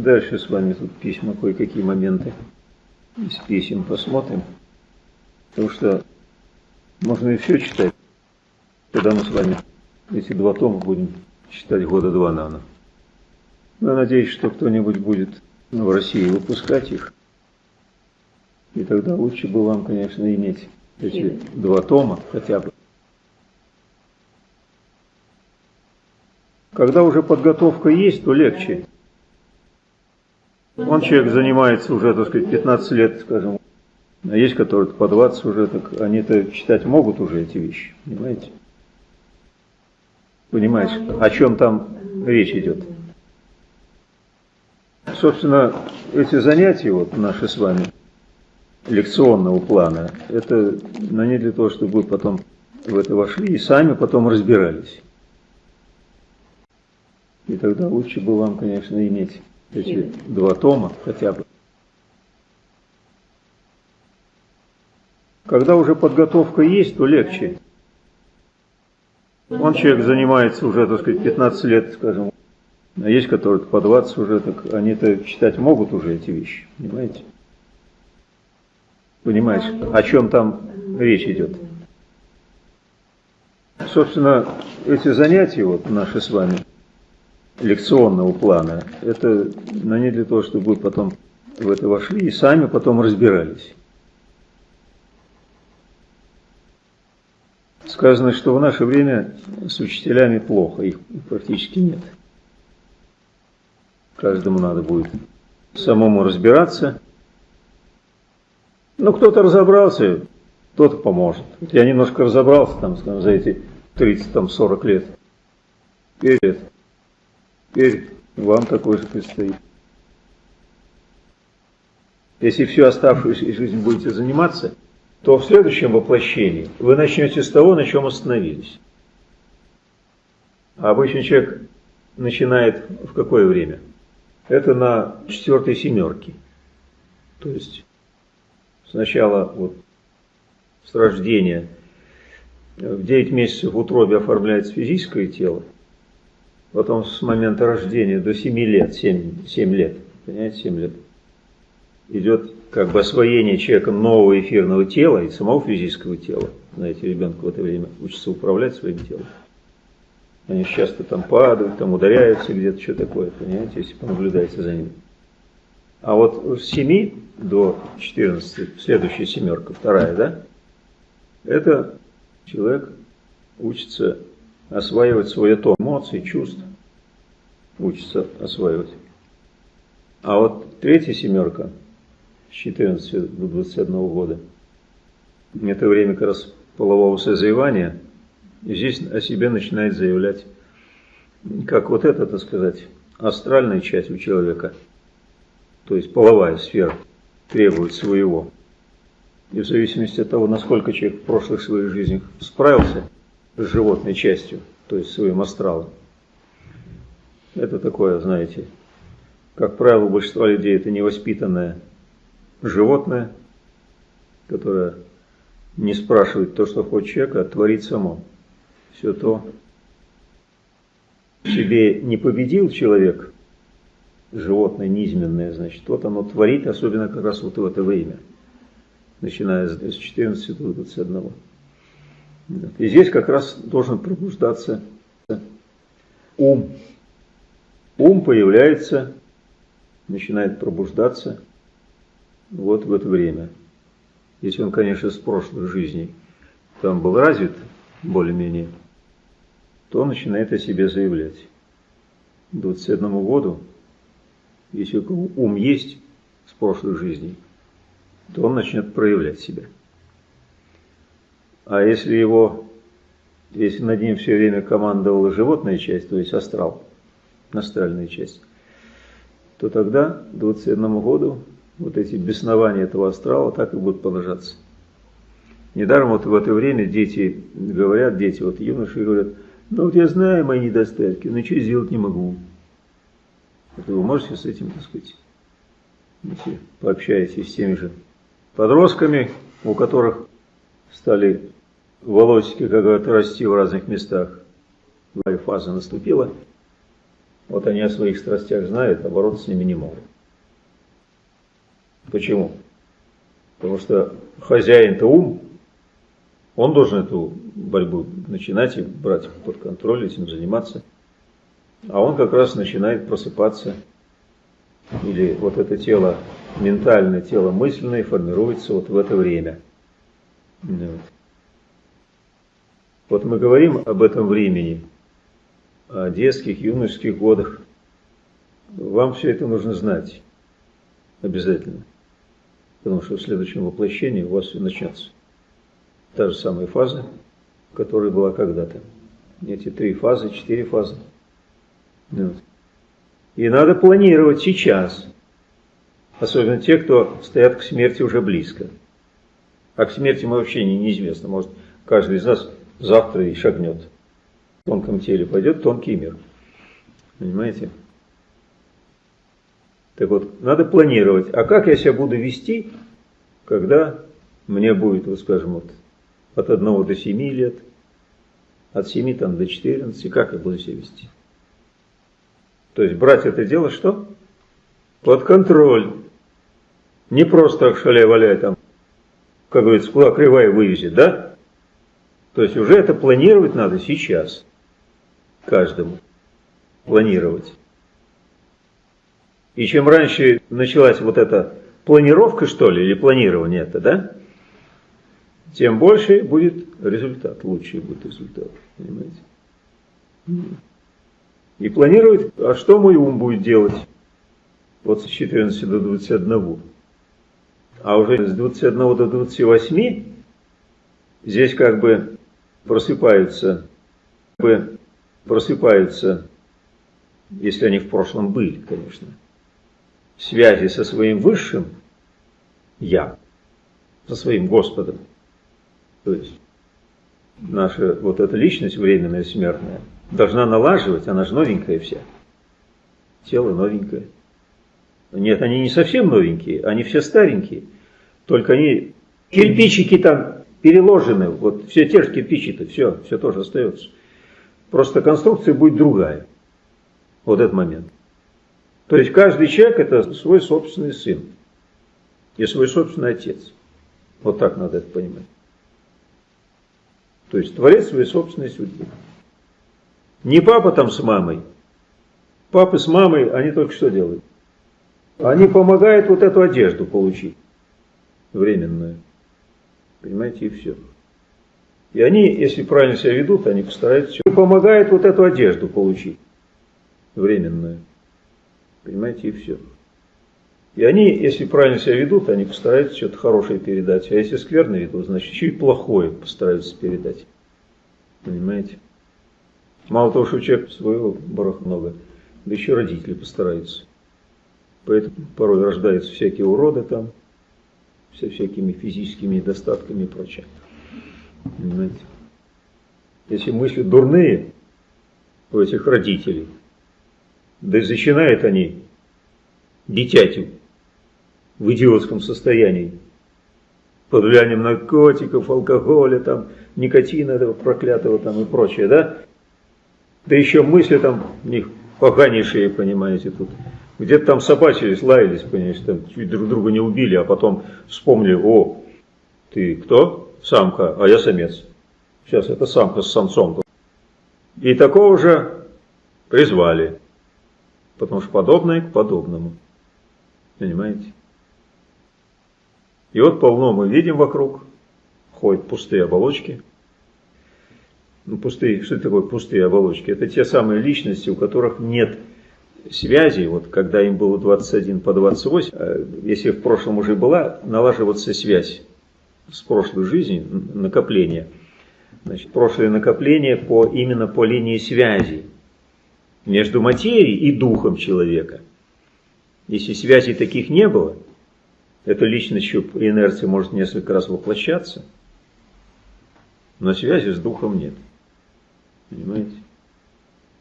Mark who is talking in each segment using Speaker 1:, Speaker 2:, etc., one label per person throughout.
Speaker 1: Дальше с вами тут письма, кое-какие моменты из писем посмотрим. Потому что можно и все читать, когда мы с вами эти два тома будем читать года два, наверное. Я надеюсь, что кто-нибудь будет в России выпускать их. И тогда лучше бы вам, конечно, иметь эти два тома хотя бы. Когда уже подготовка есть, то легче. Он человек занимается уже, так сказать, 15 лет, скажем. А есть, которые по 20 уже, так они-то читать могут уже эти вещи, понимаете? Понимаете, о чем там речь идет? Собственно, эти занятия вот наши с вами лекционного плана, это на не для того, чтобы вы потом в это вошли и сами потом разбирались. И тогда лучше бы вам, конечно, иметь эти два тома хотя бы. Когда уже подготовка есть, то легче. Он человек занимается уже, так сказать, 15 лет, скажем. А есть, которые по 20 уже, так они-то читать могут уже эти вещи, понимаете? Понимаете, о чем там речь идет? Собственно, эти занятия вот наши с вами лекционного плана, это на не для того, чтобы вы потом в это вошли и сами потом разбирались. Сказано, что в наше время с учителями плохо, их практически нет. Каждому надо будет самому разбираться. Ну, кто-то разобрался, кто-то поможет. Я немножко разобрался там, скажем, за эти 30-40 лет. Теперь, теперь вам такой же предстоит. Если всю оставшуюся жизнь будете заниматься, то в следующем воплощении вы начнете с того, на чем остановились. А обычный человек начинает в какое время? Это на четвертой семерке. То есть сначала вот с рождения в 9 месяцев в утробе оформляется физическое тело, потом с момента рождения до 7 лет, 7, 7 лет, понимаете, 7 лет, идет как бы освоение человеком нового эфирного тела и самого физического тела. Знаете, ребенок в это время учится управлять своим телом. Они часто там падают, там ударяются где-то, что такое, понимаете, если понаблюдаете за ними. А вот с 7 до 14, следующая семерка, вторая, да, это человек учится осваивать свой атом эмоций, чувств, учится осваивать. А вот третья семерка – с 14 до 21 года. Это время как раз полового созревания. И здесь о себе начинает заявлять, как вот это, так сказать, астральная часть у человека, то есть половая сфера, требует своего. И в зависимости от того, насколько человек в прошлых своих жизнях справился животной частью, то есть своим астралом, это такое, знаете, как правило, у большинства людей это невоспитанное животное, которое не спрашивает то, что хочет человек, а творит само. Все то себе не победил человек, животное низменное, значит, вот оно творит, особенно как раз вот в это время, начиная с 14 до 21. И здесь как раз должен пробуждаться ум. Ум появляется, начинает пробуждаться – вот в это время. Если он, конечно, с прошлых жизней там был развит более-менее, то он начинает о себе заявлять. К 21 году, если ум есть с прошлых жизней, то он начнет проявлять себя. А если его, если над ним все время командовала животная часть, то есть астрал, астральная часть, то тогда к 21 году вот эти беснования этого астрала так и будут продолжаться. Недаром вот в это время дети говорят, дети, вот юноши говорят, ну вот я знаю мои недостатки, но ничего сделать не могу. Это вы можете с этим, так сказать, если пообщаетесь с теми же подростками, у которых стали волосики, как говорят, расти в разных местах, фаза наступила, Вот они о своих страстях знают, а бороться с ними не могут. Почему? Потому что хозяин-то ум, он должен эту борьбу начинать и брать под контроль, этим заниматься. А он как раз начинает просыпаться. Или вот это тело ментальное, тело мысленное формируется вот в это время. Вот. Вот мы говорим об этом времени, о детских, юношеских годах. Вам все это нужно знать обязательно. Потому что в следующем воплощении у вас все начнется. Та же самая фаза, которая была когда-то. Эти три фазы, четыре фазы. Вот. И надо планировать сейчас. Особенно те, кто стоят к смерти уже близко. А к смерти мы вообще не, неизвестно. Может, каждый из нас завтра и шагнет. В тонком теле пойдет тонкий мир. Понимаете? Так вот, надо планировать. А как я себя буду вести, когда мне будет, вот скажем, вот, от 1 до 7 лет, от 7 там, до 14, как я буду себя вести? То есть брать это дело что? Под контроль. Не просто так шаляй-валяй там, как говорится, куда кривая вывезет, да? То есть уже это планировать надо сейчас. Каждому. Планировать. И чем раньше началась вот эта планировка, что ли, или планирование это, да, тем больше будет результат, лучший будет результат, понимаете? И планировать, а что мой ум будет делать? Вот с 14 до 21. А уже с 21 до 28 здесь как бы просыпаются, бы просыпаются, если они в прошлом были, конечно, связи со своим высшим Я, со своим Господом. То есть наша вот эта личность временная, смертная, должна налаживать, она же новенькая вся. Тело новенькое. Нет, они не совсем новенькие, они все старенькие. Только они, кирпичики там переложены, вот все те же кирпичи-то, все, все тоже остается. Просто конструкция будет другая. Вот этот момент. То есть каждый человек это свой собственный сын и свой собственный отец. Вот так надо это понимать. То есть творец своей собственной судьбы. Не папа там с мамой. Папы с мамой, они только что делают? Они помогают вот эту одежду получить. Временную. Понимаете, и все. И они, если правильно себя ведут, они постараются все. Помогают вот эту одежду получить. Временную. Понимаете, и все. И они, если правильно себя ведут, они постараются что-то хорошее передать. А если скверно ведут, значит, и плохое постараются передать. Понимаете? Мало того, что у человека своего барах много, да еще родители постараются. Поэтому порой рождаются всякие уроды там, со всякими физическими недостатками и прочее. Понимаете? Если мысли дурные у этих родителей – да и зачинают они дитятю в идиотском состоянии. Под влиянием наркотиков, алкоголя, там, никотина этого проклятого там и прочее, да? Да еще мысли там у них поганейшие, понимаете, тут. Где-то там собачились, лаялись, понимаете, там чуть друг друга не убили, а потом вспомнили, о, ты кто? Самка, а я самец. Сейчас это самка с самцом. И такого же призвали потому что подобное к подобному. Понимаете? И вот полно мы видим вокруг, ходят пустые оболочки. Ну, пустые, что такое пустые оболочки? Это те самые личности, у которых нет связи, вот когда им было 21 по 28, э, если в прошлом уже была, налаживаться связь с прошлой жизнью, накопление. Значит, прошлое накопление по, именно по линии связи между материей и духом человека. Если связей таких не было, эта личность еще по инерции может несколько раз воплощаться, но связи с духом нет. Понимаете?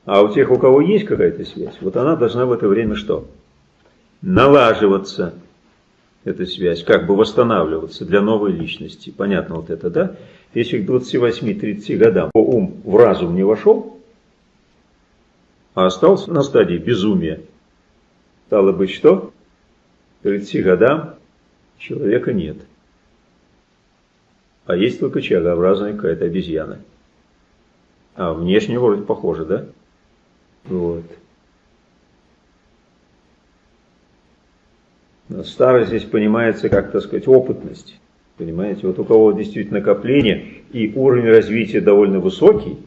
Speaker 1: А у тех, у кого есть какая-то связь, вот она должна в это время что? Налаживаться, эта связь, как бы восстанавливаться для новой личности. Понятно вот это, да? Если к 28-30 годам ум в разум не вошел, а остался на стадии безумия. Стало быть, что? К 30 годам человека нет. А есть только человекообразная какая-то обезьяна. А внешне вроде похоже, да? Вот. Но старость здесь понимается как, так сказать, опытность. Понимаете, вот у кого действительно накопление и уровень развития довольно высокий,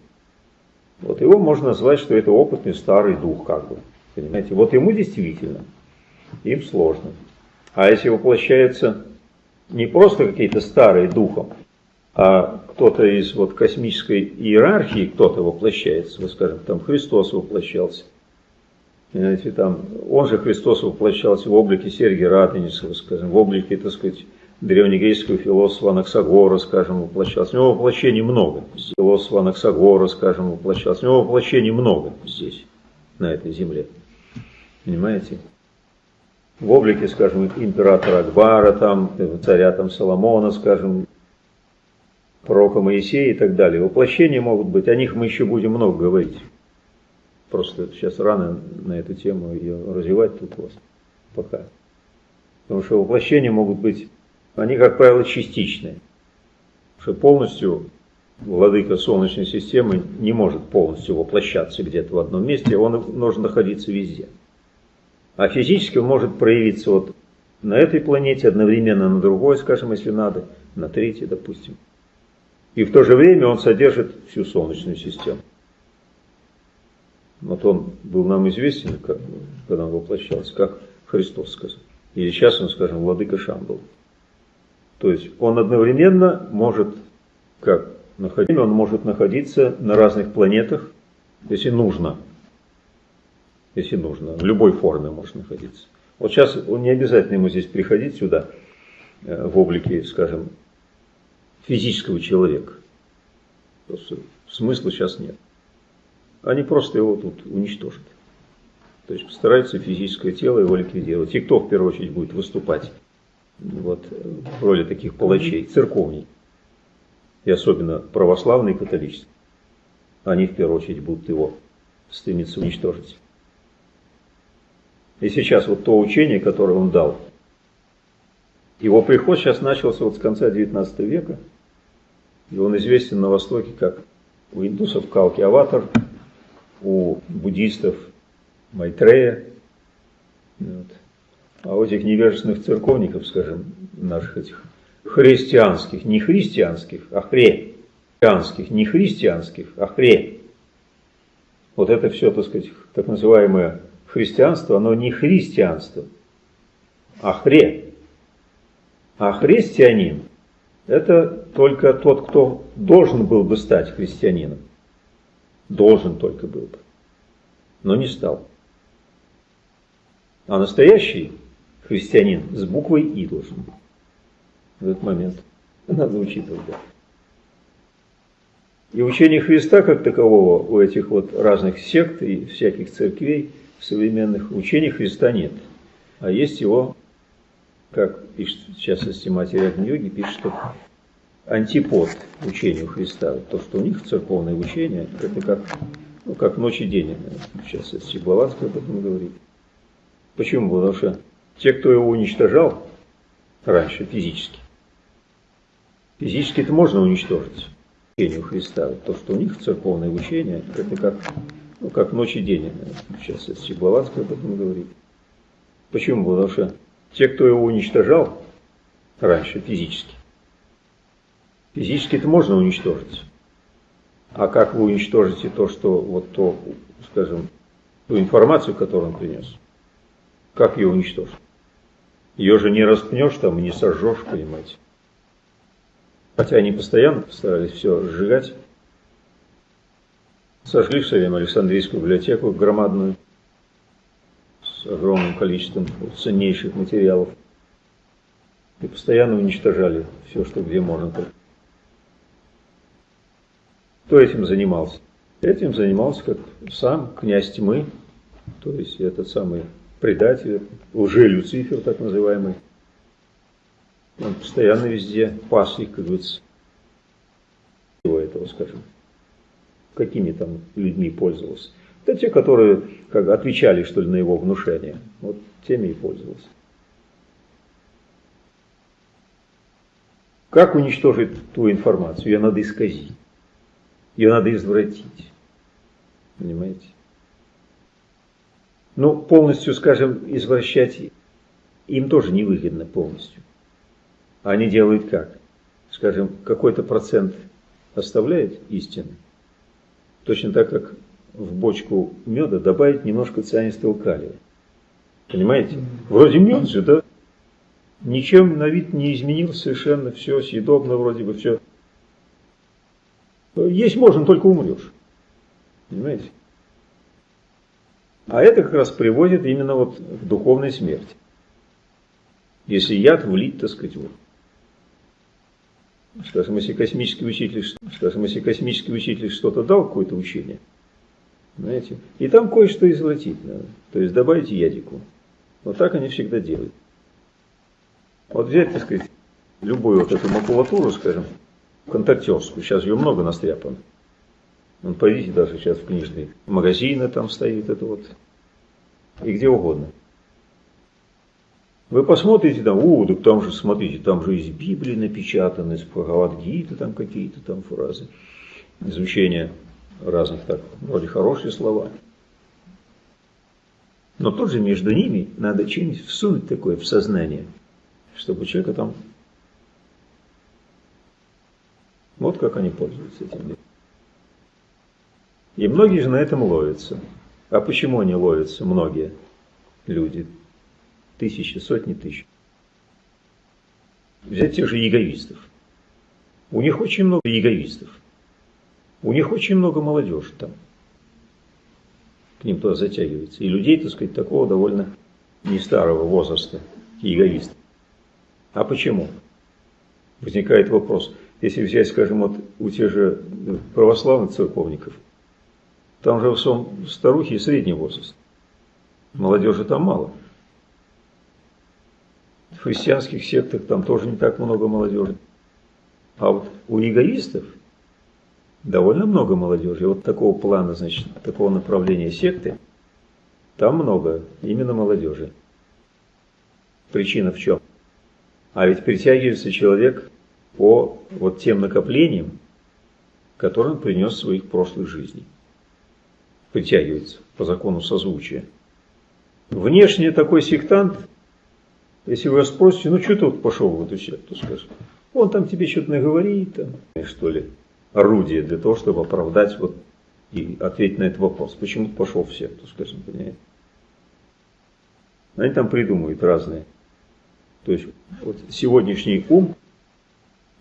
Speaker 1: вот его можно назвать, что это опытный старый дух, как бы. Понимаете, вот ему действительно, им сложно. А если воплощается не просто какие-то старые духом, а кто-то из вот космической иерархии, кто-то воплощается, вот скажем, там Христос воплощался, Понимаете, там, он же Христос воплощался в облике Сергия Радонежского, скажем, в облике, так сказать, древнегреческого философа Анаксагора, скажем, воплощался. У него воплощений много. Философа Анаксагора, скажем, воплощался. У него воплощений много здесь, на этой земле. Понимаете? В облике, скажем, императора Акбара, там, царя там, Соломона, скажем, пророка Моисея и так далее. Воплощения могут быть, о них мы еще будем много говорить. Просто сейчас рано на эту тему ее развивать тут у вас пока. Потому что воплощения могут быть, они, как правило, частичные. Что полностью владыка Солнечной системы не может полностью воплощаться где-то в одном месте, он должен находиться везде. А физически он может проявиться вот на этой планете, одновременно на другой, скажем, если надо, на третьей, допустим. И в то же время он содержит всю Солнечную систему. Вот он был нам известен, как, когда он воплощался, как Христос сказал. Или сейчас он, скажем, владыка Шамбал. То есть он одновременно может, как находить, он может находиться на разных планетах, если нужно. Если нужно. В любой форме может находиться. Вот сейчас он не обязательно ему здесь приходить сюда э, в облике, скажем, физического человека. Просто смысла сейчас нет они просто его тут уничтожат. То есть постараются физическое тело его ликвидировать. И кто в первую очередь будет выступать вот, в роли таких палачей? Церковней. И особенно православные и католические. Они в первую очередь будут его стремиться уничтожить. И сейчас вот то учение, которое он дал, его приход сейчас начался вот с конца 19 века, и он известен на Востоке как у индусов Калки Аватар, у буддистов Майтрея, вот. а у этих невежественных церковников, скажем, наших этих христианских, не христианских, а христианских, не христианских, а хре. Вот это все, так сказать, так называемое христианство, оно не христианство, а хре. А христианин – это только тот, кто должен был бы стать христианином. Должен только был бы. Но не стал. А настоящий христианин с буквой И должен быть. В этот момент надо учитывать. И учение Христа как такового у этих вот разных сект и всяких церквей современных учений Христа нет. А есть его, как пишет в частности Матерь Йоги, пишет, что антипод учению Христа. То, что у них церковное учение, это как, ну, как ночь и день. Сейчас это Блаватский об этом говорит. Почему? Потому что те, кто его уничтожал раньше физически, физически это можно уничтожить учению Христа. То, что у них церковное учение, это как, ну, как ночь и день. Сейчас это Блаватский об этом говорит. Почему? Потому что те, кто его уничтожал раньше физически, Физически это можно уничтожить. А как вы уничтожите то, что вот то, скажем, ту информацию, которую он принес? Как ее уничтожить? Ее же не распнешь там и не сожжешь, понимаете. Хотя они постоянно старались все сжигать. Сожгли в свое время Александрийскую библиотеку громадную с огромным количеством ценнейших материалов. И постоянно уничтожали все, что где можно. Кто этим занимался? Этим занимался как сам князь тьмы, то есть этот самый предатель, лже-люцифер так называемый. Он постоянно везде пас их, как говорится, его этого, скажем, какими там людьми пользовался. Это те, которые как, отвечали, что ли, на его внушение. Вот теми и пользовался. Как уничтожить ту информацию? Ее надо исказить. Ее надо извратить. Понимаете? Ну, полностью, скажем, извращать им тоже невыгодно полностью. Они делают как? Скажем, какой-то процент оставляет истины, точно так, как в бочку меда добавить немножко цианистого калия. Понимаете? Вроде мед же, да? Ничем на вид не изменился совершенно, все съедобно вроде бы, все. Есть можно, только умрешь. Понимаете? А это как раз приводит именно вот к духовной смерти. Если яд влить, так сказать, вот. Скажем, если космический учитель, скажем, если космический учитель что-то дал, какое-то учение, знаете, и там кое-что извратить надо. То есть добавить ядику. Вот так они всегда делают. Вот взять, так сказать, любую вот эту макулатуру, скажем, контактерскую, сейчас ее много настряпано. Вон, пойдите даже сейчас в книжные магазины, там стоит это вот, и где угодно. Вы посмотрите там, о, так там же, смотрите, там же из Библии напечатаны, из Бхагавадгиты там какие-то там фразы, изучение разных так, вроде хорошие слова. Но тоже между ними надо что-нибудь всунуть такое в сознание, чтобы человека там... Вот как они пользуются этим. И многие же на этом ловятся. А почему они ловятся, многие люди? Тысячи, сотни тысяч. Взять тех же яговистов. У них очень много яговистов. У них очень много молодежи там. К ним туда затягивается. И людей, так сказать, такого довольно не старого возраста, яговистов. А почему? Возникает вопрос. Если взять, скажем, вот у тех же православных церковников – там же в основном старухи и средний возраст. Молодежи там мало. В христианских сектах там тоже не так много молодежи. А вот у эгоистов довольно много молодежи. Вот такого плана, значит, такого направления секты, там много именно молодежи. Причина в чем? А ведь притягивается человек по вот тем накоплениям, которые он принес в своих прошлых жизней притягивается по закону созвучия. Внешне такой сектант, если вы спросите, ну что ты вот пошел в эту секту, скажет, он там тебе что-то наговорит, там, что ли, орудие для того, чтобы оправдать вот и ответить на этот вопрос. Почему пошел в секту, скажем, понимаете? Они там придумывают разные. То есть вот сегодняшний ум,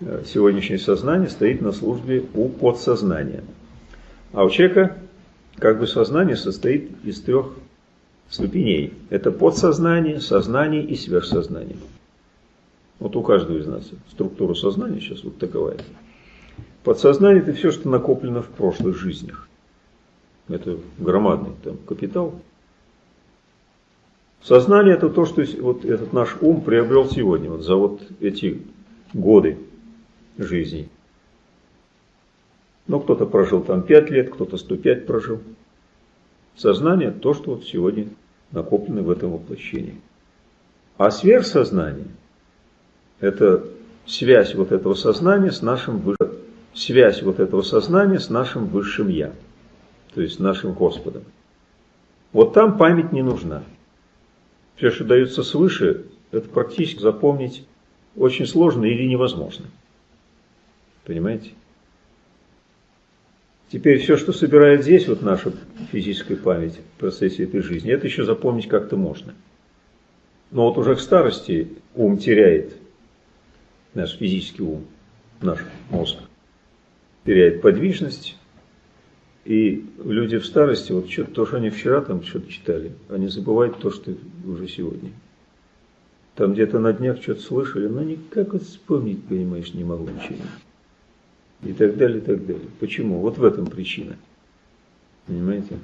Speaker 1: э, сегодняшнее сознание стоит на службе у подсознания. А у человека как бы сознание состоит из трех ступеней. Это подсознание, сознание и сверхсознание. Вот у каждого из нас структура сознания сейчас вот такова. Подсознание – это все, что накоплено в прошлых жизнях. Это громадный там, капитал. Сознание – это то, что вот этот наш ум приобрел сегодня, вот за вот эти годы жизни. Но кто-то прожил там 5 лет, кто-то 105 прожил. Сознание – то, что вот сегодня накоплено в этом воплощении. А сверхсознание – это связь вот этого сознания с нашим высшим, связь вот этого сознания с нашим высшим Я, то есть нашим Господом. Вот там память не нужна. Все, что дается свыше, это практически запомнить очень сложно или невозможно. Понимаете? Теперь все, что собирает здесь, вот наша физическая память в процессе этой жизни, это еще запомнить как-то можно. Но вот уже к старости ум теряет, наш физический ум, наш мозг, теряет подвижность. И люди в старости, вот что-то, то, что они вчера там что-то читали, они забывают то, что уже сегодня. Там где-то на днях что-то слышали, но никак вот вспомнить, понимаешь, не могу ничего и так далее, и так далее. Почему? Вот в этом причина. Понимаете?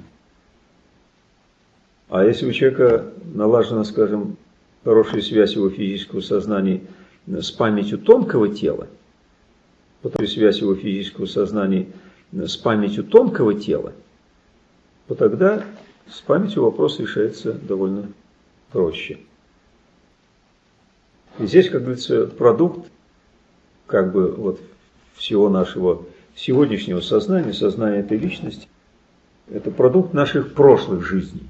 Speaker 1: А если у человека налажена, скажем, хорошая связь его физического сознания с памятью тонкого тела, потом связь его физического сознания с памятью тонкого тела, то тогда с памятью вопрос решается довольно проще. И здесь, как говорится, продукт как бы вот всего нашего сегодняшнего сознания, сознания этой личности, это продукт наших прошлых жизней.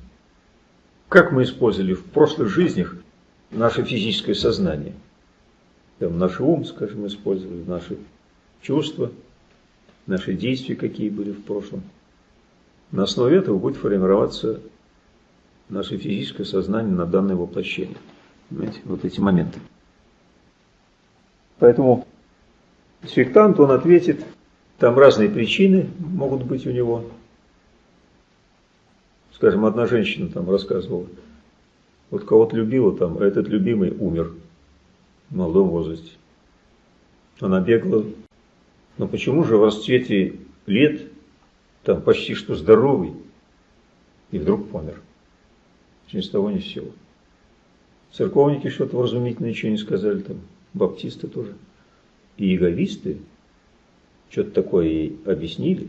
Speaker 1: Как мы использовали в прошлых жизнях наше физическое сознание. Там наш ум, скажем, использовали, наши чувства, наши действия, какие были в прошлом. На основе этого будет формироваться наше физическое сознание на данное воплощение. Понимаете, вот эти моменты. Поэтому сектант, он ответит, там разные причины могут быть у него. Скажем, одна женщина там рассказывала, вот кого-то любила там, а этот любимый умер в молодом возрасте. Она бегала. Но почему же в расцвете лет, там почти что здоровый, и вдруг помер? С того ни с. Церковники что-то вразумительное ничего не сказали там, баптисты тоже. И иеговисты что-то такое ей объяснили,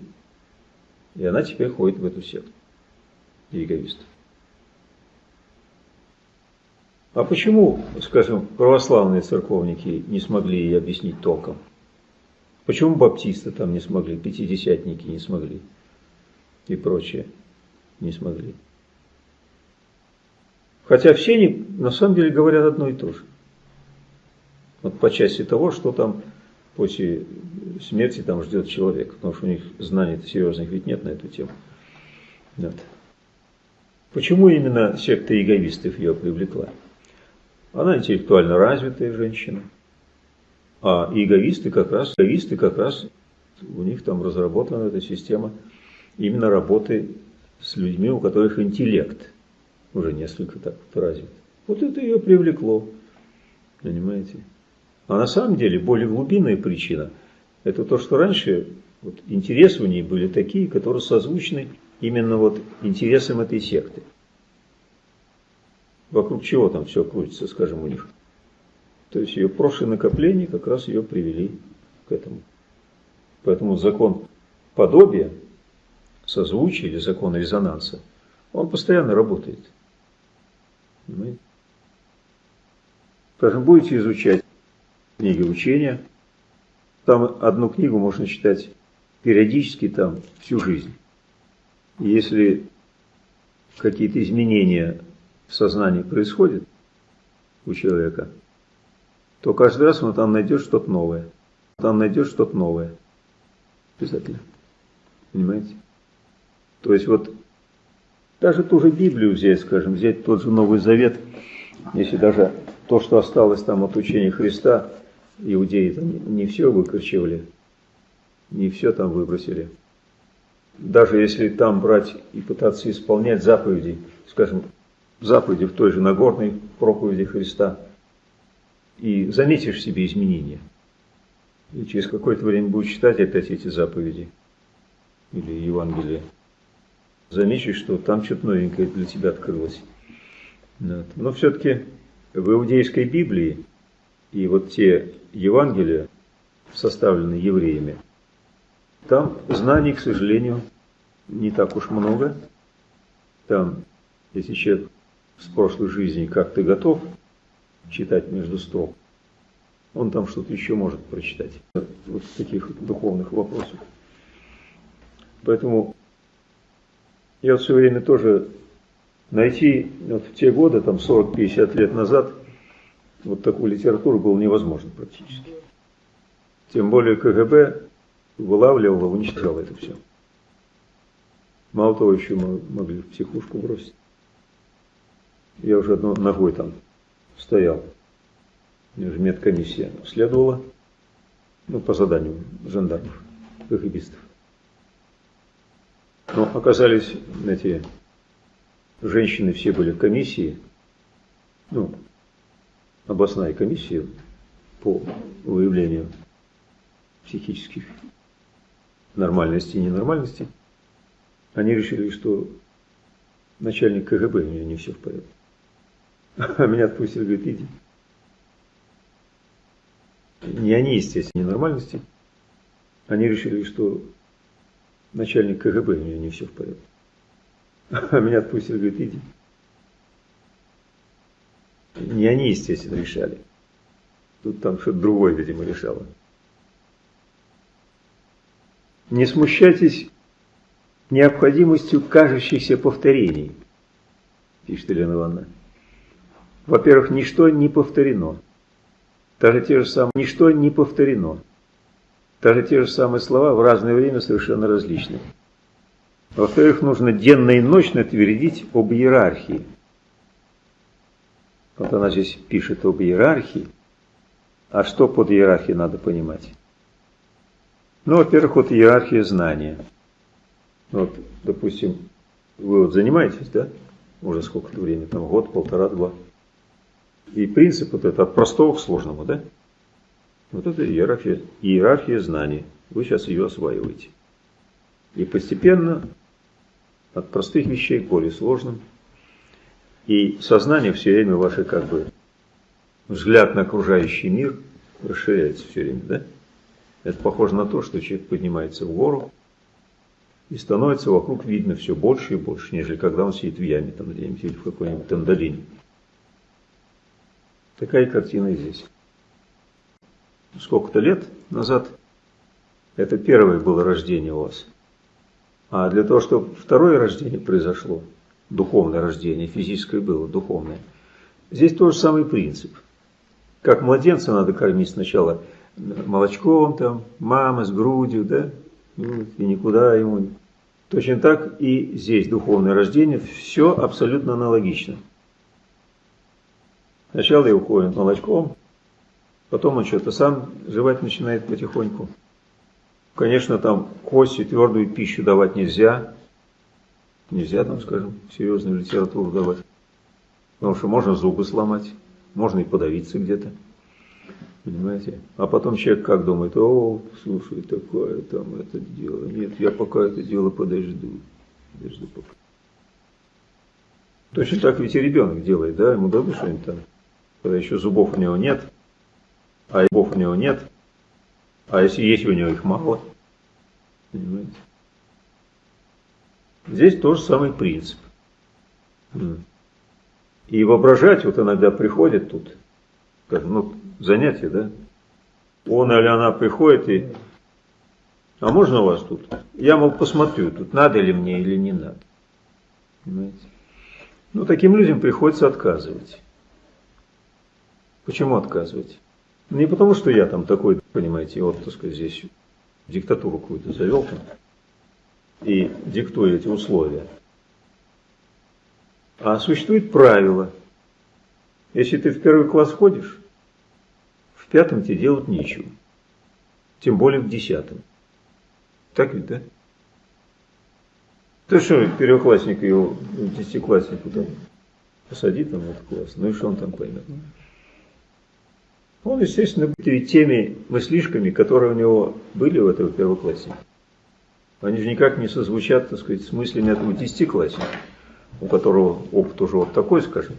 Speaker 1: и она теперь ходит в эту секту иеговистов. А почему, скажем, православные церковники не смогли ей объяснить толком? Почему баптисты там не смогли, пятидесятники не смогли и прочее не смогли? Хотя все они на самом деле говорят одно и то же. Вот по части того, что там после смерти там ждет человек, потому что у них знаний серьезных ведь нет на эту тему. Вот. Почему именно секта иеговистов ее привлекла? Она интеллектуально развитая женщина. А иеговисты как раз, иеговисты как раз, у них там разработана эта система именно работы с людьми, у которых интеллект уже несколько так вот развит. Вот это ее привлекло, понимаете? А на самом деле более глубинная причина – это то, что раньше вот, интересы у ней были такие, которые созвучны именно вот интересам этой секты. Вокруг чего там все крутится, скажем, у них. То есть ее прошлые накопления как раз ее привели к этому. Поэтому закон подобия, созвучия или закон резонанса, он постоянно работает. Понимаете? Скажем, будете изучать книги учения, там одну книгу можно читать периодически там всю жизнь. Если какие-то изменения в сознании происходит у человека, то каждый раз он там найдет что-то новое. Там найдет что-то новое. Обязательно. Понимаете? То есть вот даже ту же Библию взять, скажем, взять тот же Новый Завет, если даже то, что осталось там от учения Христа, иудеи там не все выкорчевали, не все там выбросили. Даже если там брать и пытаться исполнять заповеди, скажем, заповеди в той же Нагорной проповеди Христа, и заметишь в себе изменения. И через какое-то время будешь читать опять эти заповеди или Евангелие. Заметишь, что там что-то новенькое для тебя открылось. Но все-таки в иудейской Библии и вот те Евангелия, составленные евреями, там знаний, к сожалению, не так уж много. Там, если человек с прошлой жизни как ты готов читать между строк, он там что-то еще может прочитать. Вот таких духовных вопросах. Поэтому я вот все время тоже найти вот в те годы, там 40-50 лет назад, вот такую литературу было невозможно практически. Тем более КГБ вылавливало, уничтожало это все. Мало того, еще мы могли в психушку бросить. Я уже одной ногой там стоял. Медкомиссия следовала, ну, по заданию жандармов, КГБистов. Но оказались эти женщины все были комиссии, ну, областная комиссия по выявлению психических нормальностей и ненормальностей. Они решили, что начальник КГБ у него не все в порядке. А меня отпустили, говорит, иди. Не они, естественно, ненормальности. Они решили, что начальник КГБ у него не все в порядке. А меня отпустили, говорит, иди. Не они, естественно, решали. Тут там что-то другое, видимо, решало. Не смущайтесь необходимостью кажущихся повторений, пишет Елена Ивановна. Во-первых, ничто не повторено. Даже те же самые, ничто не повторено. Даже те же самые слова в разное время совершенно различны. Во-вторых, нужно денно и ночно твердить об иерархии. Вот она здесь пишет об иерархии. А что под иерархией надо понимать? Ну, во-первых, вот иерархия знания. Вот, допустим, вы вот занимаетесь, да? Уже сколько-то времени, там год, полтора, два. И принцип вот это от простого к сложному, да? Вот это иерархия, иерархия знаний. Вы сейчас ее осваиваете. И постепенно от простых вещей к более сложным. И сознание все время ваше как бы взгляд на окружающий мир расширяется все время, да? Это похоже на то, что человек поднимается в гору и становится вокруг видно все больше и больше, нежели когда он сидит в яме там где-нибудь или в какой-нибудь там. Такая картина здесь. Сколько-то лет назад это первое было рождение у вас. А для того, чтобы второе рождение произошло, духовное рождение, физическое было, духовное, здесь тот же самый принцип. Как младенца надо кормить сначала молочком, там, мама с грудью, да, и никуда ему. Точно так и здесь духовное рождение, все абсолютно аналогично. Сначала его кормят молочком, потом он что-то сам жевать начинает потихоньку. Конечно, там кости, твердую пищу давать нельзя. Нельзя там, скажем, серьезную литературу давать. Потому что можно зубы сломать, можно и подавиться где-то. Понимаете? А потом человек как думает, о, слушай, такое там это дело. Нет, я пока это дело подожду. Подожду пока. Точно так ведь и ребенок делает, да? Ему дадут что-нибудь там когда еще зубов у него нет, а зубов у него нет, а если есть у него их мало. Понимаете? Здесь тоже самый принцип. И воображать вот иногда приходит тут, как, ну, занятие, да? Он или она приходит и, а можно у вас тут? Я, мол, посмотрю, тут надо ли мне или не надо. Понимаете? Ну, таким людям приходится отказывать. Почему отказывать? Не потому, что я там такой, понимаете, сказать, здесь диктатуру какую-то завел там и диктую эти условия. А существует правило. Если ты в первый класс ходишь, в пятом тебе делать нечего. Тем более в десятом. Так ведь, да? Ты что, первоклассник его, десятикласснику там посади там этот класс, ну и что он там поймет? Он, естественно, будет теми мыслишками, которые у него были в этого первоклассника. Они же никак не созвучат, так сказать, с мыслями этого десятиклассника, у которого опыт уже вот такой, скажем,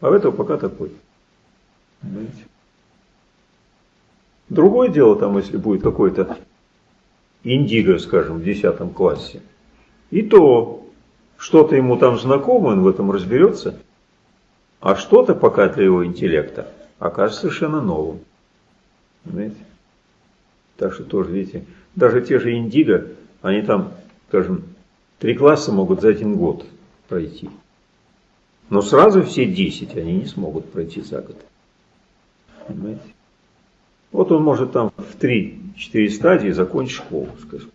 Speaker 1: а у этого пока такой. Понимаете? Другое дело, там, если будет какой-то индиго, скажем, в десятом классе, и то что-то ему там знакомо, он в этом разберется, а что-то пока для его интеллекта – окажется совершенно новым. Понимаете? Так что тоже, видите, даже те же индиго, они там, скажем, три класса могут за один год пройти. Но сразу все десять они не смогут пройти за год. Понимаете? Вот он может там в три-четыре стадии закончить школу, скажем.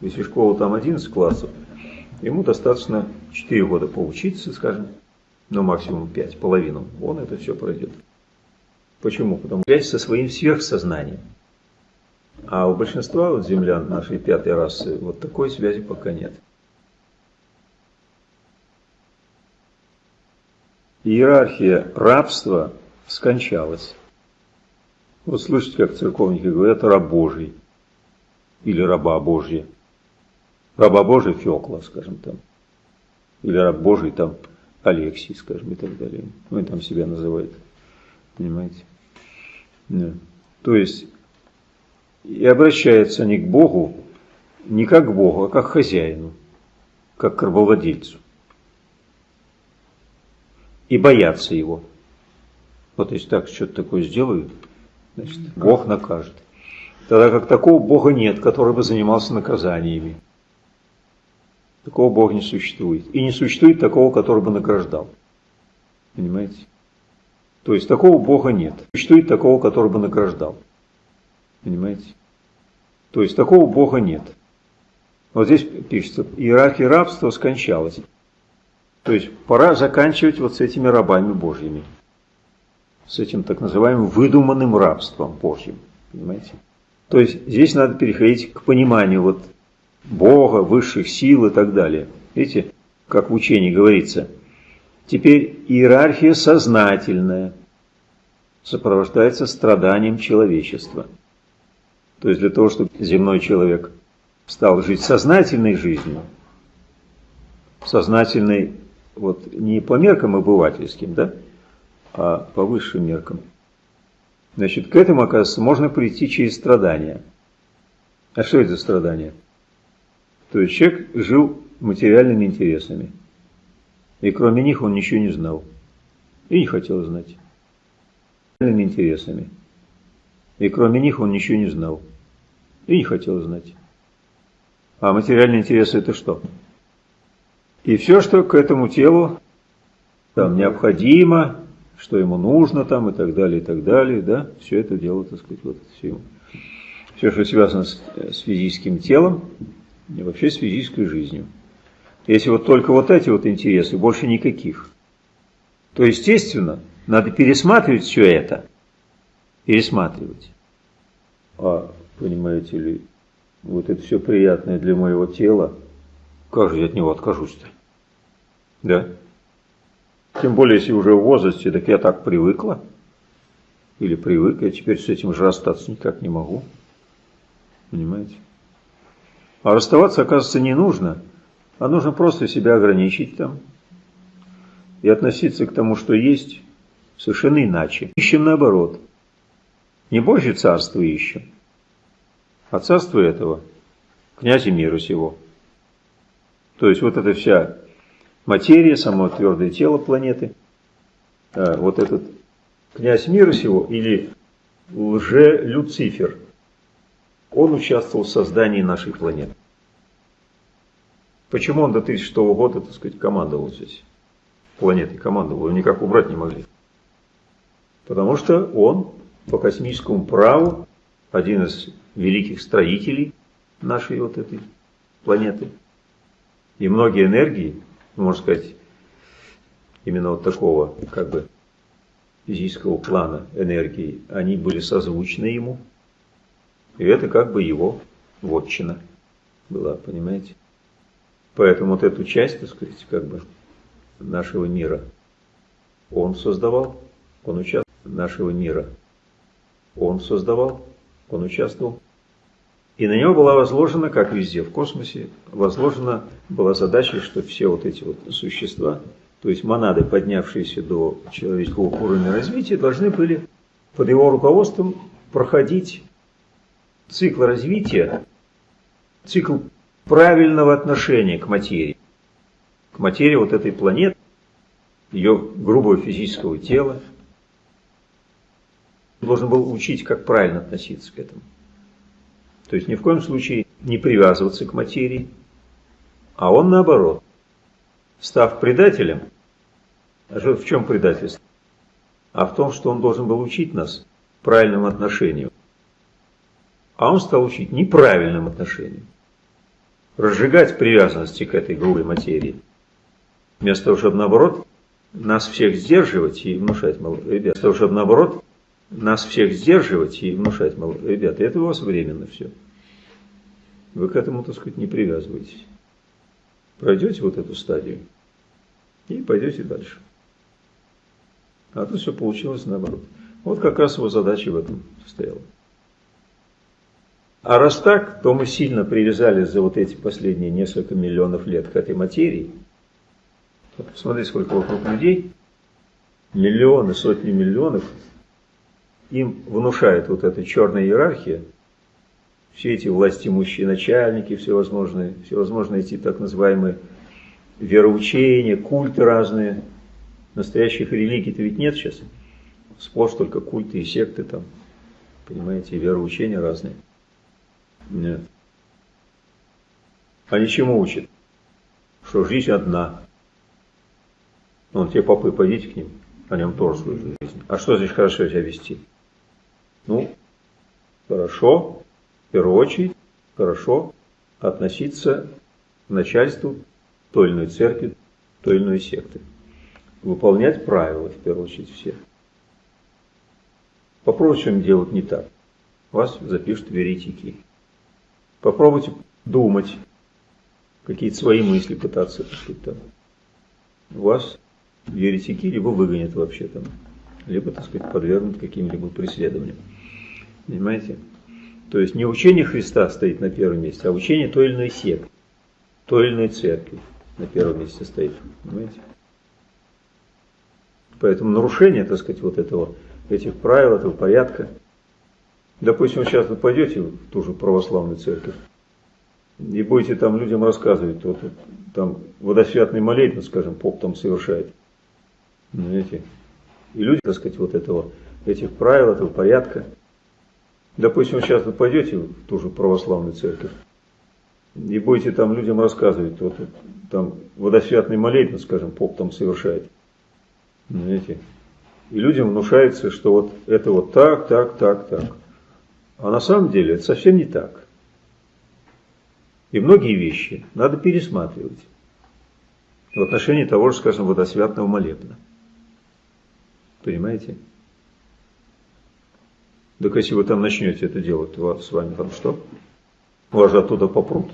Speaker 1: Если школа там 11 классов, ему достаточно 4 года поучиться, скажем, но максимум 5, половину. Он это все пройдет. Почему? Потому что связь со своим сверхсознанием. А у большинства вот землян нашей пятой расы вот такой связи пока нет. Иерархия рабства скончалась. Вот слышите, как церковники говорят, раб Божий или раба Божья. Раба Божий Феокла, скажем там. Или раб Божий там Алексий, скажем, и так далее. Он там себя называет. Понимаете? Да. То есть, и обращаются они к Богу не как к Богу, а как к хозяину. как к рабовладельцу. И боятся его. Вот если так что-то такое сделают, значит, Бог накажет. Тогда как такого Бога нет, который бы занимался наказаниями. Такого Бога не существует. И не существует такого, который бы награждал. Понимаете? То есть такого Бога нет. Существует такого, который бы награждал. Понимаете? То есть такого Бога нет. Вот здесь пишется, иерархия рабства скончалась. То есть пора заканчивать вот с этими рабами Божьими. С этим так называемым выдуманным рабством Божьим. Понимаете? То есть здесь надо переходить к пониманию вот Бога, высших сил и так далее. Видите, как в учении говорится. Теперь иерархия сознательная сопровождается страданием человечества. То есть для того, чтобы земной человек стал жить сознательной жизнью, сознательной вот не по меркам обывательским, да, а по высшим меркам. Значит, к этому, оказывается, можно прийти через страдания. А что это за страдания? То есть человек жил материальными интересами. И кроме них он ничего не знал. И не хотел знать. Интересами. И кроме них он ничего не знал. И не хотел знать. А материальные интересы это что? И все, что к этому телу там необходимо, что ему нужно там и так далее, и так далее, да, все это дело, так сказать, вот все, все, что связано с, с физическим телом и вообще с физической жизнью. Если вот только вот эти вот интересы, больше никаких, то, естественно, надо пересматривать все это, пересматривать. А, понимаете ли, вот это все приятное для моего тела, как же я от него откажусь-то? Да? Тем более, если уже в возрасте, так я так привыкла. Или привык, я теперь с этим же расстаться никак не могу. Понимаете? А расставаться, оказывается, не нужно. А нужно просто себя ограничить там. И относиться к тому, что есть, совершенно иначе. Ищем наоборот. Не больше царства ищем, а царство этого князя мира сего. То есть вот эта вся материя, само твердое тело планеты, а, вот этот князь мира сего или лже-Люцифер, он участвовал в создании нашей планеты. Почему он до 1006 года, так сказать, командовал здесь? Планетой командовал, его никак убрать не могли. Потому что он по космическому праву один из великих строителей нашей вот этой планеты. И многие энергии можно сказать, именно вот такого, как бы, физического плана энергии, они были созвучны ему. И это как бы его вотчина была, понимаете? Поэтому вот эту часть, так сказать, как бы нашего мира он создавал, он участвовал нашего мира. Он создавал, он участвовал. И на него была возложена, как везде в космосе, возложена была задача, что все вот эти вот существа, то есть монады, поднявшиеся до человеческого уровня развития, должны были под его руководством проходить цикл развития, цикл правильного отношения к материи, к материи вот этой планеты, ее грубого физического тела. Должен был учить, как правильно относиться к этому. То есть ни в коем случае не привязываться к материи, а он наоборот, став предателем, а в чем предательство? А в том, что он должен был учить нас правильному отношению. А он стал учить неправильным отношением. Разжигать привязанности к этой грубой материи. Вместо того, чтобы наоборот нас всех сдерживать и внушать, мол, ребят, вместо того, чтобы наоборот нас всех сдерживать и внушать, мол, ребята, это у вас временно все. Вы к этому, так сказать, не привязываетесь. Пройдете вот эту стадию и пойдете дальше. А то все получилось наоборот. Вот как раз его задача в этом состояла. А раз так, то мы сильно привязались за вот эти последние несколько миллионов лет к этой материи. Вот посмотри, сколько вокруг людей, миллионы, сотни миллионов им внушает вот эта черная иерархия, все эти власти имущие начальники, всевозможные, всевозможные эти так называемые вероучения, культы разные. Настоящих религий-то ведь нет сейчас. Сплошь только культы и секты там, понимаете, вероучения разные. Нет. Они чему учат? Что жизнь одна. Ну, те попы, пойдите к ним, о нем тоже свою жизнь. А что здесь хорошо себя вести? Ну, хорошо, в первую очередь, хорошо относиться к начальству той или иной церкви, той или иной секты. Выполнять правила, в первую очередь, все. Попробуйте что-нибудь делать не так. Вас запишут в. Попробуйте думать, какие-то свои мысли пытаться, так сказать, там. Вас еретики либо выгонят вообще там, либо, так сказать, подвергнут каким-либо преследованиям. Понимаете? То есть не учение Христа стоит на первом месте, а учение той или иной секты, той или иной церкви на первом месте стоит. Понимаете? Поэтому нарушение, так сказать, вот этого, этих правил, этого порядка. Допустим, сейчас вы пойдете в ту же православную церковь и будете там людям рассказывать, вот, там водосвятный молитву, скажем, поп там совершает. Понимаете? И люди, так сказать, вот этого, этих правил, этого порядка, Допустим, сейчас вы пойдете в ту же православную церковь и будете там людям рассказывать, вот там водосвятный молитву, скажем, поп там совершает. Знаете? И людям внушается, что вот это вот так, так, так, так. А на самом деле это совсем не так. И многие вещи надо пересматривать в отношении того же, скажем, водосвятного молебна. Понимаете? Так если вы там начнете это делать, то с вами там что? Вас же оттуда попрут.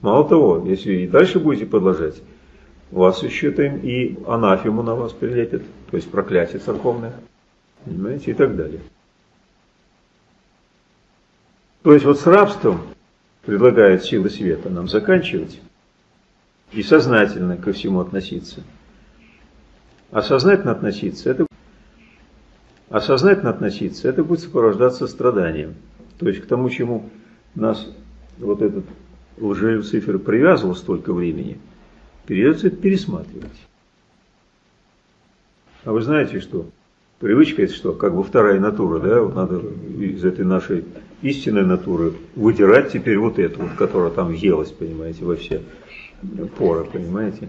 Speaker 1: Мало того, если и дальше будете продолжать, вас еще там и анафему на вас прилепит, то есть проклятие церковное, понимаете, и так далее. То есть вот с рабством предлагает силы света нам заканчивать и сознательно ко всему относиться. А сознательно относиться – это а сознательно относиться, это будет сопровождаться страданием. То есть к тому, чему нас вот этот лжелюцифер привязывал столько времени, придется это пересматривать. А вы знаете, что привычка это что, как бы вторая натура, да, вот надо из этой нашей истинной натуры выдирать теперь вот эту, вот, которая там въелась, понимаете, во все поры, понимаете.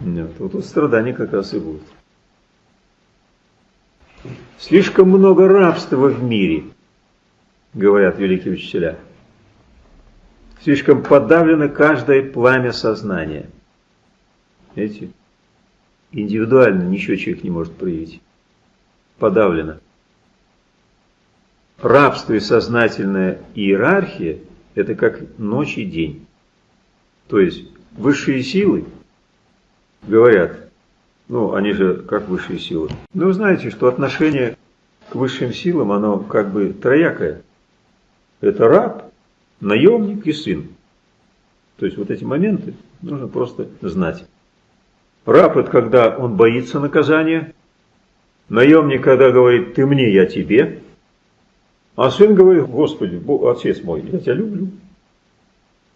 Speaker 1: Нет, вот тут страдания как раз и будут. Слишком много рабства в мире, говорят великие учителя. Слишком подавлено каждое пламя сознания. Видите? Индивидуально ничего человек не может проявить. Подавлено. Рабство и сознательная иерархия – это как ночь и день. То есть высшие силы говорят, ну, они же как высшие силы. Ну, вы знаете, что отношение к высшим силам, оно как бы троякое. Это раб, наемник и сын. То есть вот эти моменты нужно просто знать. Раб – это когда он боится наказания. Наемник, когда говорит «ты мне, я тебе». А сын говорит «Господи, отец мой, я тебя люблю».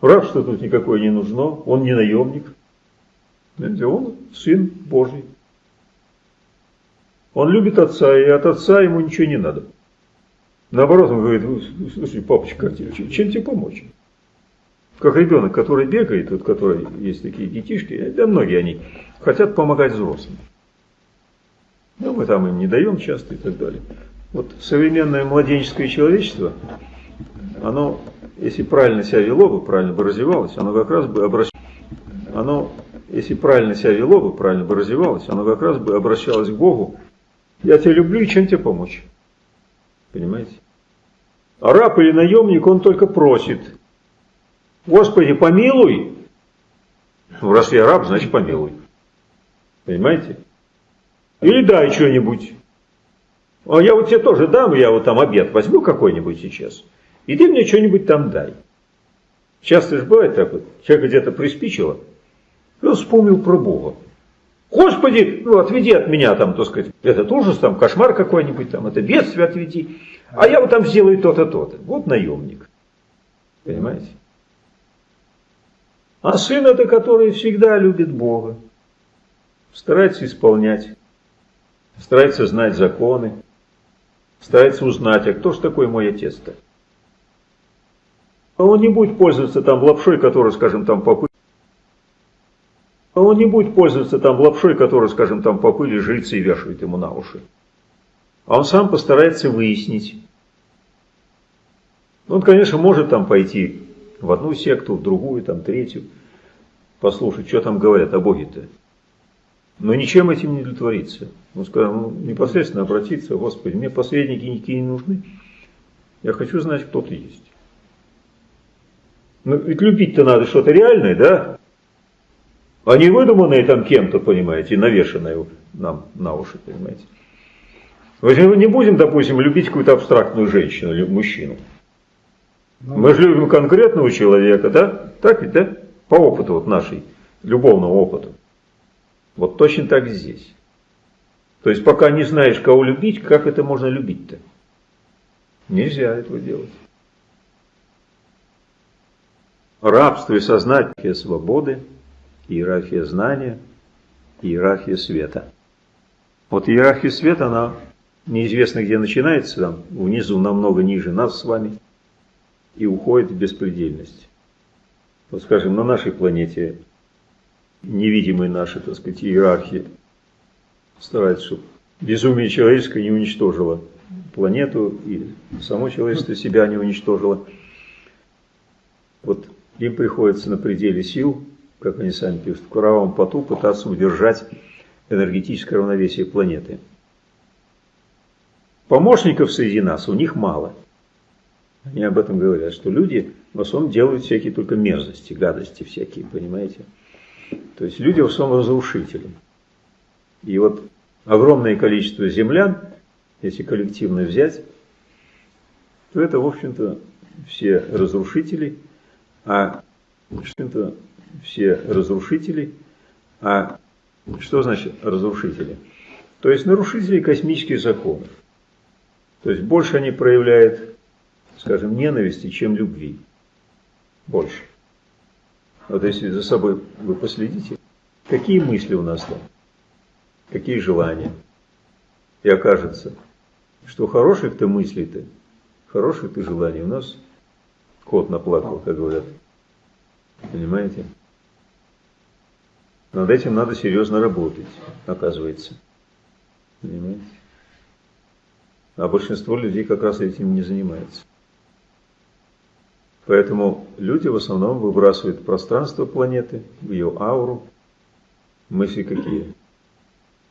Speaker 1: Раб, что тут никакой не нужно, он не наемник. Знаете, он сын Божий. Он любит отца, и от отца ему ничего не надо. Наоборот, он говорит, слушай, папочка, чем тебе помочь? Как ребенок, который бегает, вот который есть такие детишки, да многие они хотят помогать взрослым. Но мы там им не даем часто и так далее. Вот современное младенческое человечество, оно, если правильно себя вело бы, правильно бы развивалось, оно как раз бы обращалось, оно если правильно себя вело бы, правильно бы развивалось, оно как раз бы обращалось к Богу. Я тебя люблю и чем тебе помочь? Понимаете? А раб или наемник, он только просит. Господи, помилуй. Ну, раз я раб, значит помилуй. Понимаете? Или дай что-нибудь. А я вот тебе тоже дам, я вот там обед возьму какой-нибудь сейчас. И ты мне что-нибудь там дай. Часто же бывает так вот, человек где-то приспичило, и он вспомнил про Бога. Господи, ну отведи от меня там, так сказать, этот ужас, там кошмар какой-нибудь, там это бедствие отведи. А я вот там сделаю то-то, то-то. Вот наемник. Понимаете? А сын это, который всегда любит Бога, старается исполнять, старается знать законы, старается узнать, а кто же такой мой отец-то? А он не будет пользоваться там лапшой, которую, скажем, там по пыли. А он не будет пользоваться там лапшой, которую, скажем, там по пыли жрицы и вешают ему на уши. А он сам постарается выяснить. Он, конечно, может там пойти в одну секту, в другую, там, третью, послушать, что там говорят о Боге-то. Но ничем этим не удовлетвориться. Он сказал, ну, непосредственно обратиться, Господи, мне посредники никакие не нужны. Я хочу знать, кто ты есть. Ну, ведь любить-то надо что-то реальное, да? А не выдуманное там кем-то, понимаете, навешанное нам на уши, понимаете. Мы же не будем, допустим, любить какую-то абстрактную женщину или мужчину. Ну, Мы же любим конкретного человека, да? Так ведь, да? По опыту вот нашей, любовному опыту. Вот точно так здесь. То есть пока не знаешь, кого любить, как это можно любить-то? Нельзя этого делать. Рабство и сознание свободы, иерархия знания, иерархия света. Вот иерархия света, она неизвестно где начинается, там внизу намного ниже нас с вами, и уходит в беспредельность. Вот скажем, на нашей планете невидимые наши, так сказать, иерархии стараются, чтобы безумие человеческое не уничтожило планету и само человечество себя не уничтожило. Вот им приходится на пределе сил, как они сами пишут, в кровавом поту пытаться удержать энергетическое равновесие планеты. Помощников среди нас у них мало. Они об этом говорят, что люди в основном делают всякие только мерзости, гадости всякие, понимаете? То есть люди в основном разрушители. И вот огромное количество землян, если коллективно взять, то это, в общем-то, все разрушители, а что-то все разрушители, а что значит разрушители? То есть нарушители космических законов. То есть больше они проявляют, скажем, ненависти, чем любви. Больше. Вот если за собой вы последите, какие мысли у нас там, какие желания. И окажется, что хороших-то мыслей-то, хороших-то желаний у нас кот наплакал, как говорят. Понимаете? Над этим надо серьезно работать, оказывается. Понимаете? А большинство людей как раз этим не занимается. Поэтому люди в основном выбрасывают пространство планеты, ее ауру. Мысли какие?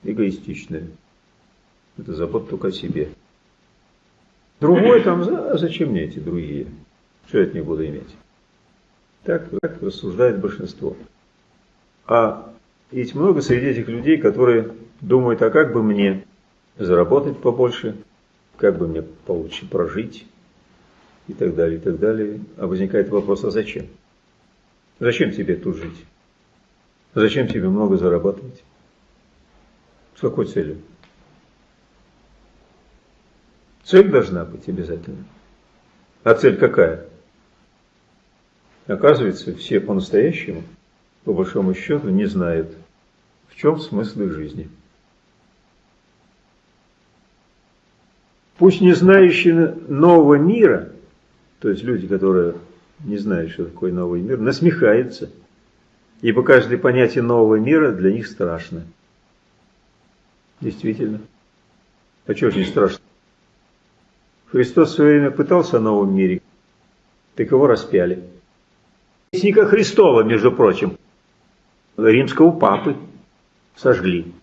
Speaker 1: Эгоистичные. Это забота только о себе. Другой там, а зачем мне эти другие? Что я от них буду иметь? Так, так рассуждает большинство. А есть много среди этих людей, которые думают, а как бы мне заработать побольше, как бы мне получше прожить, и так далее, и так далее. А возникает вопрос, а зачем? Зачем тебе тут жить? Зачем тебе много зарабатывать? С какой целью? Цель должна быть обязательно. А цель какая? Оказывается, все по-настоящему, по большому счету, не знают, в чем смысл их жизни. Пусть не знающие нового мира – то есть люди, которые не знают, что такое новый мир, насмехаются. Ибо каждое понятие нового мира для них страшно. Действительно. А чего же не страшно? Христос в свое время пытался о новом мире, так его распяли. Вестника Христова, между прочим, римского папы сожгли.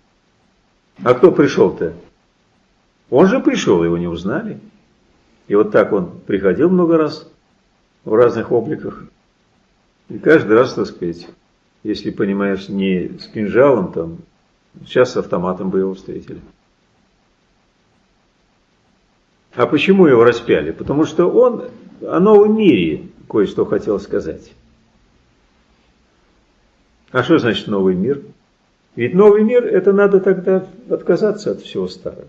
Speaker 1: А кто пришел-то? Он же пришел, его не узнали. И вот так он приходил много раз в разных обликах. И каждый раз, так сказать, если понимаешь, не с кинжалом, там, сейчас с автоматом бы его встретили. А почему его распяли? Потому что он о новом мире кое-что хотел сказать. А что значит новый мир? Ведь новый мир, это надо тогда отказаться от всего старого.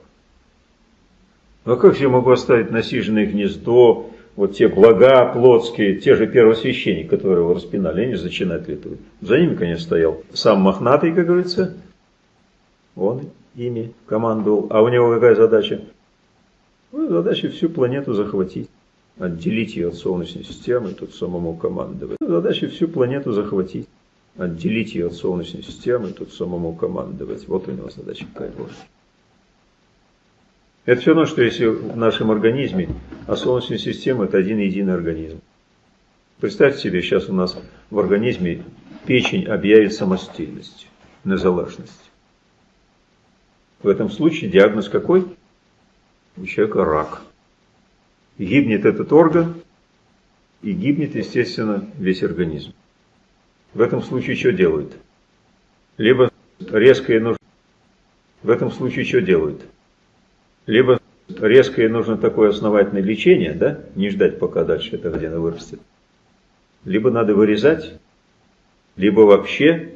Speaker 1: А как я могу оставить насиженное гнездо, вот те блага плотские, те же первосвященники, которые его распинали, они же зачинатели этого. За ними, конечно, стоял сам Мохнатый, как говорится, он ими командовал. А у него какая задача? Ну, задача всю планету захватить, отделить ее от Солнечной системы, тут самому командовать. Задача всю планету захватить, отделить ее от Солнечной системы, тут самому командовать. Вот у него задача какая была. Это все равно, что если в нашем организме, а Солнечная система – это один единый организм. Представьте себе, сейчас у нас в организме печень объявит самостоятельность, незалежность. В этом случае диагноз какой? У человека рак. гибнет этот орган, и гибнет, естественно, весь организм. В этом случае что делают? Либо резко и нужно... В этом случае что делают? Либо резко и нужно такое основательное лечение, да, не ждать, пока дальше это где-то вырастет. Либо надо вырезать, либо вообще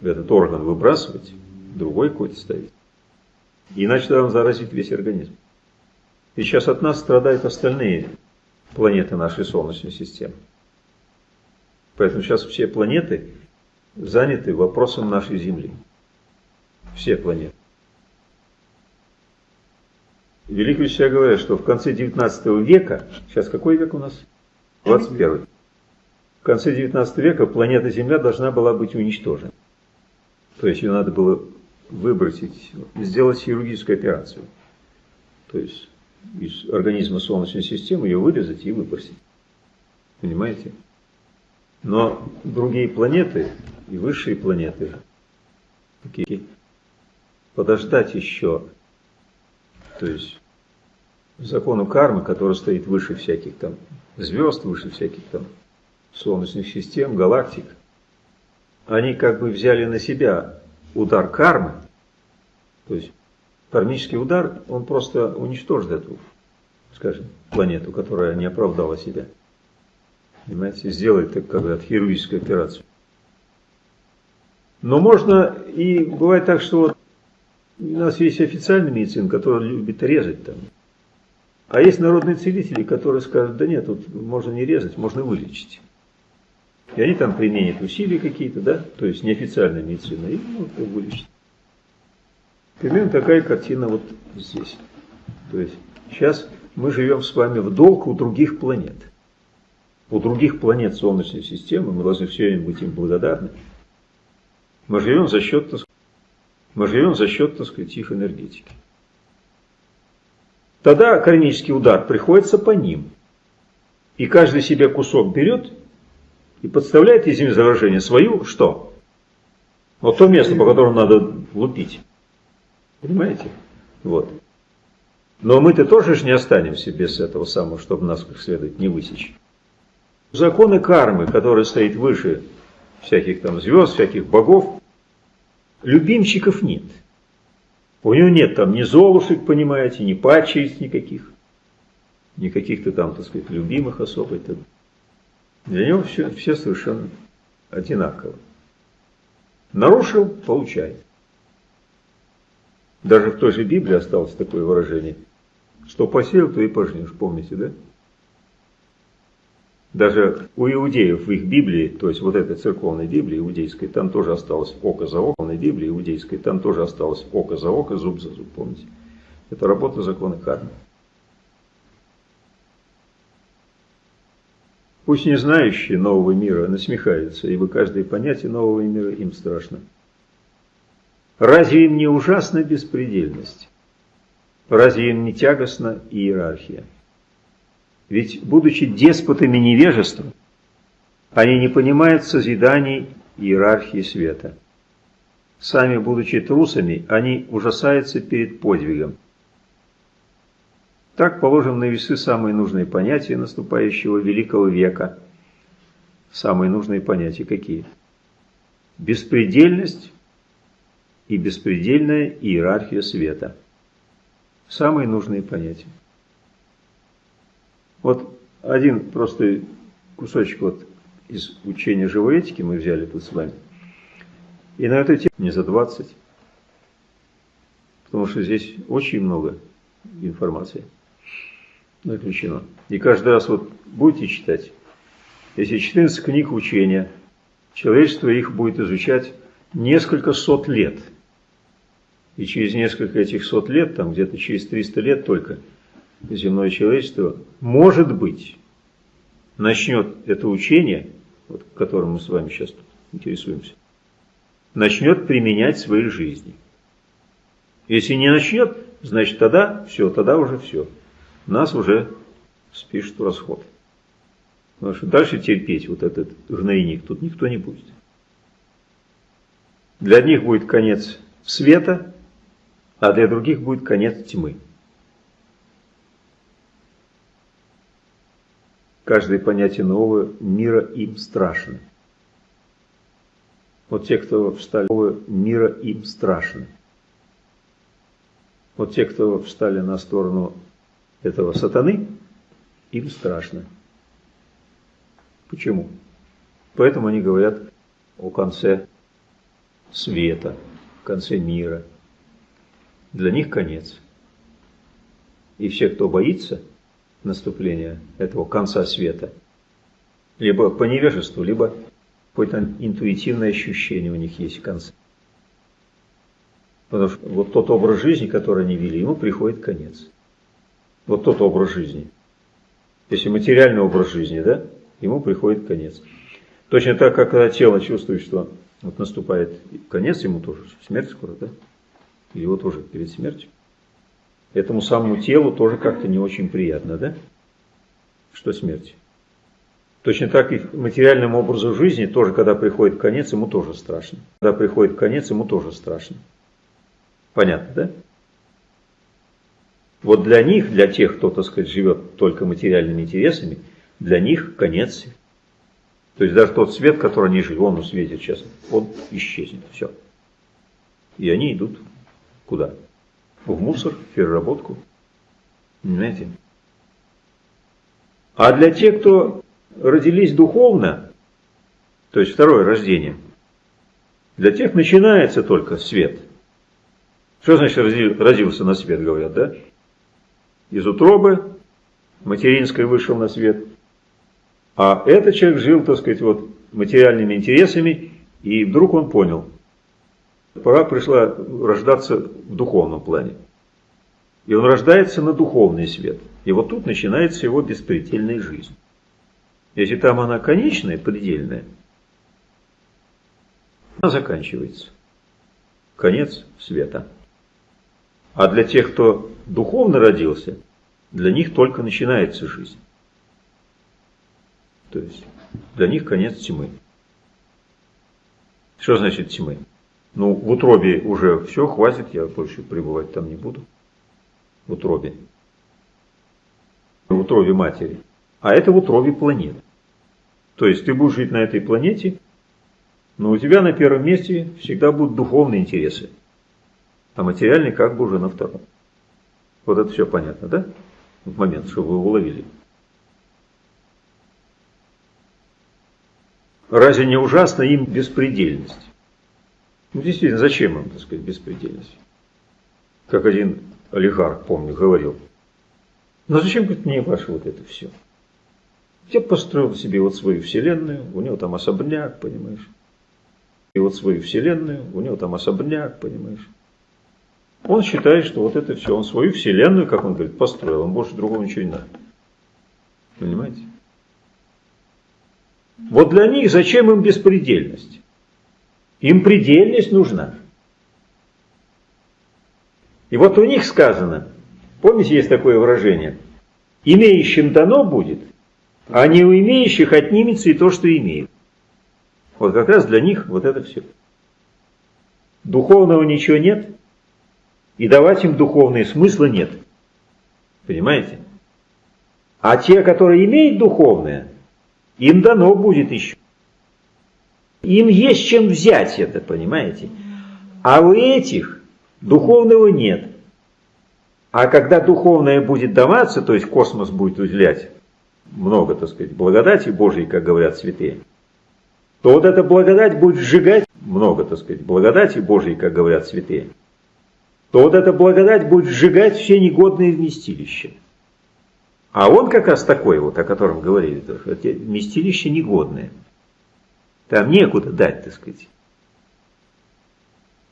Speaker 1: этот орган выбрасывать, другой какой-то ставить. Иначе он заразит весь организм. И сейчас от нас страдают остальные планеты нашей Солнечной системы. Поэтому сейчас все планеты заняты вопросом нашей Земли. Все планеты. Великие учителя говорят, что в конце 19 века, сейчас какой век у нас? 21. В конце 19 века планета Земля должна была быть уничтожена. То есть ее надо было выбросить, сделать хирургическую операцию. То есть из организма Солнечной системы ее вырезать и выбросить. Понимаете? Но другие планеты и высшие планеты, подождать еще то есть закону кармы, который стоит выше всяких там звезд, выше всяких там солнечных систем, галактик, они как бы взяли на себя удар кармы, то есть кармический удар, он просто уничтожит эту, скажем, планету, которая не оправдала себя. Понимаете, сделает так, как хирургическую операцию. Но можно, и бывает так, что вот у нас есть официальная медицина, которая любит резать там. А есть народные целители, которые скажут, да нет, тут можно не резать, можно вылечить. И они там применят усилия какие-то, да, то есть неофициальная медицина, и ну, вылечить. Примерно такая картина вот здесь. То есть сейчас мы живем с вами в долг у других планет. У других планет Солнечной системы, мы должны все время быть им благодарны. Мы живем за счет, мы живем за счет, так сказать, их энергетики. Тогда кармический удар приходится по ним. И каждый себе кусок берет и подставляет из заражения свою что? Вот то место, по которому надо лупить. Понимаете? Вот. Но мы-то тоже же не останемся без этого самого, чтобы нас как следует не высечь. Законы кармы, которые стоят выше всяких там звезд, всяких богов, любимчиков нет. У него нет там ни золушек, понимаете, ни пачериц никаких, ни каких-то там, так сказать, любимых особо. Для него все, все совершенно одинаково. Нарушил – получает. Даже в той же Библии осталось такое выражение, что посеял, то и пожнешь, помните, да? Даже у иудеев в их Библии, то есть вот этой церковной Библии иудейской, там тоже осталось око за око, на Библии иудейской, там тоже осталось око за око, зуб за зуб, помните? Это работа закона кармы. Пусть не знающие нового мира насмехаются, ибо каждое понятие нового мира им страшно. Разве им не ужасна беспредельность? Разве им не тягостна иерархия? Ведь, будучи деспотами невежества, они не понимают созиданий иерархии света. Сами, будучи трусами, они ужасаются перед подвигом. Так положим на весы самые нужные понятия наступающего великого века. Самые нужные понятия какие? Беспредельность и беспредельная иерархия света. Самые нужные понятия. Вот один просто кусочек вот из учения живой этики мы взяли тут с вами. И на эту тему не за 20, потому что здесь очень много информации. заключено. И каждый раз вот будете читать, если 14 книг учения, человечество их будет изучать несколько сот лет. И через несколько этих сот лет, там где-то через 300 лет только, земное человечество, может быть, начнет это учение, вот, которым мы с вами сейчас интересуемся, начнет применять в своей жизни. Если не начнет, значит тогда все, тогда уже все. Нас уже спишут в расход. Потому что дальше терпеть вот этот гнойник тут никто не будет. Для одних будет конец света, а для других будет конец тьмы. Каждое понятие нового мира им страшно. Вот те, кто встали нового мира им страшно. Вот те, кто встали на сторону этого сатаны, им страшно. Почему? Поэтому они говорят о конце света, конце мира. Для них конец. И все, кто боится наступления этого конца света, либо по невежеству, либо какое-то интуитивное ощущение у них есть конца. Потому что вот тот образ жизни, который они вели, ему приходит конец. Вот тот образ жизни. Если материальный образ жизни, да, ему приходит конец. Точно так, как когда тело чувствует, что вот наступает конец, ему тоже смерть скоро, да? Или его тоже перед смертью. Этому самому телу тоже как-то не очень приятно, да? Что смерть. Точно так и материальному образу жизни тоже, когда приходит конец, ему тоже страшно. Когда приходит конец, ему тоже страшно. Понятно, да? Вот для них, для тех, кто, так сказать, живет только материальными интересами, для них конец. То есть даже тот свет, который они жили, он светит сейчас, он исчезнет. Все. И они идут куда? В мусор, в переработку. Понимаете? А для тех, кто родились духовно, то есть второе рождение, для тех начинается только свет. Что значит родился на свет, говорят, да? Из утробы материнской вышел на свет – а этот человек жил, так сказать, вот материальными интересами, и вдруг он понял, пора пришла рождаться в духовном плане. И он рождается на духовный свет. И вот тут начинается его беспредельная жизнь. Если там она конечная, предельная, она заканчивается. Конец света. А для тех, кто духовно родился, для них только начинается жизнь. То есть для них конец тьмы. Что значит тьмы? Ну, в утробе уже все, хватит, я больше пребывать там не буду. В утробе. В утробе матери. А это в утробе планет. То есть ты будешь жить на этой планете, но у тебя на первом месте всегда будут духовные интересы. А материальный как бы уже на втором. Вот это все понятно, да? В момент, чтобы вы уловили. Разве не ужасно им беспредельность? Ну, действительно, зачем им, так сказать, беспредельность? Как один олигарх, помню, говорил. Ну, зачем, говорит, мне ваше вот это все? Я построил себе вот свою вселенную, у него там особняк, понимаешь? И вот свою вселенную, у него там особняк, понимаешь? Он считает, что вот это все, он свою вселенную, как он говорит, построил, он больше другого ничего не надо. Понимаете? Вот для них зачем им беспредельность? Им предельность нужна. И вот у них сказано, помните, есть такое выражение, имеющим дано будет, а не у имеющих отнимется и то, что имеют. Вот как раз для них вот это все. Духовного ничего нет, и давать им духовные смысла нет. Понимаете? А те, которые имеют духовное, им дано будет еще. Им есть чем взять это, понимаете? А у этих духовного нет. А когда духовное будет даваться, то есть космос будет уделять много, так сказать, благодати Божьей, как говорят святые, то вот эта благодать будет сжигать много, так сказать, благодати Божьей, как говорят святые, то вот эта благодать будет сжигать все негодные вместилища. А он как раз такой вот, о котором говорили, эти местилища негодные. Там некуда дать, так сказать.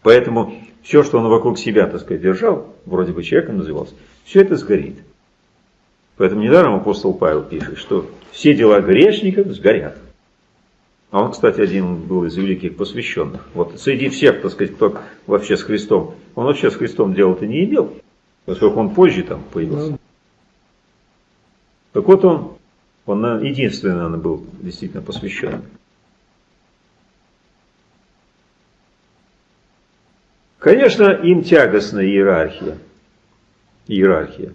Speaker 1: Поэтому все, что он вокруг себя, так сказать, держал, вроде бы человеком назывался, все это сгорит. Поэтому недаром апостол Павел пишет, что все дела грешников сгорят. А он, кстати, один был из великих посвященных. Вот среди всех, так сказать, кто вообще с Христом, он вообще с Христом дела-то не имел, поскольку он позже там появился. Так вот он, он единственный, наверное, был действительно посвященным. Конечно, им тягостна иерархия. Иерархия.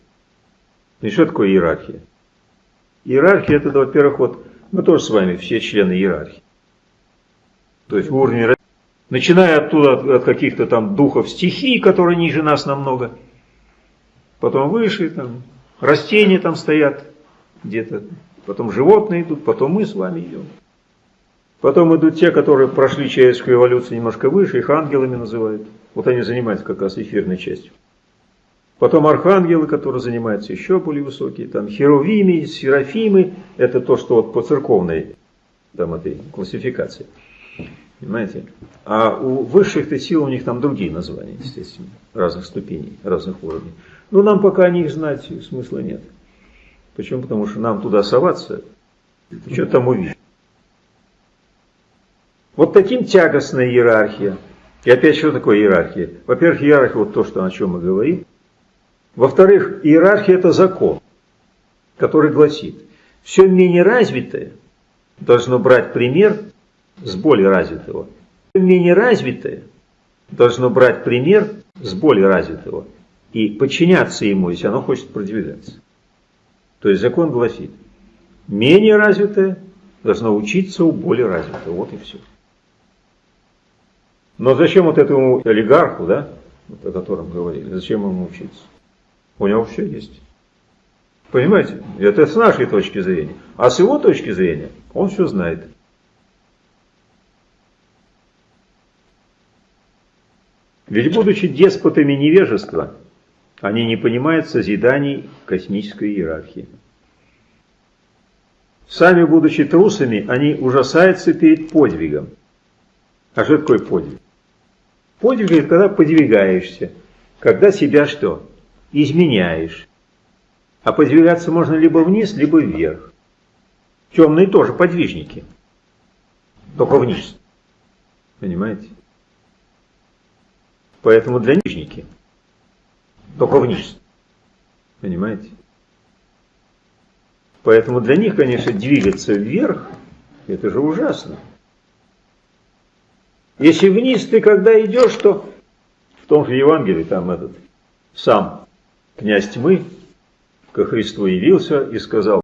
Speaker 1: И что такое иерархия? Иерархия это, во-первых, вот мы тоже с вами все члены иерархии. То есть уровень, начиная оттуда от, от каких-то там духов стихий, которые ниже нас намного, потом выше, там, растения там стоят, где-то. Потом животные идут, потом мы с вами идем. Потом идут те, которые прошли человеческую эволюцию немножко выше, их ангелами называют. Вот они занимаются как раз эфирной частью. Потом архангелы, которые занимаются еще более высокие, там херувимы, серафимы, это то, что вот по церковной там этой классификации. Понимаете? А у высших-то сил у них там другие названия, естественно, разных ступеней, разных уровней. Но нам пока о них знать смысла нет. Почему? Потому что нам туда соваться, что там увидеть. Вот таким тягостная иерархия. И опять, что такое иерархия? Во-первых, иерархия, вот то, что, о чем мы говорим. Во-вторых, иерархия – это закон, который гласит, все менее развитое должно брать пример с более развитого. Все менее развитое должно брать пример с более развитого и подчиняться ему, если оно хочет продвигаться. То есть закон гласит, менее развитое должно учиться у более развитого. Вот и все. Но зачем вот этому олигарху, да, вот о котором говорили, зачем ему учиться? У него все есть. Понимаете? Это с нашей точки зрения. А с его точки зрения он все знает. Ведь будучи деспотами невежества, они не понимают созиданий космической иерархии. Сами будучи трусами, они ужасаются перед подвигом. А что такое подвиг? Подвиг – это когда подвигаешься, когда себя что? Изменяешь. А подвигаться можно либо вниз, либо вверх. Темные тоже подвижники, только вниз. Понимаете? Поэтому для нижники – только вниз. Понимаете? Поэтому для них, конечно, двигаться вверх, это же ужасно. Если вниз ты когда идешь, то в том же Евангелии там этот сам князь тьмы ко Христу явился и сказал,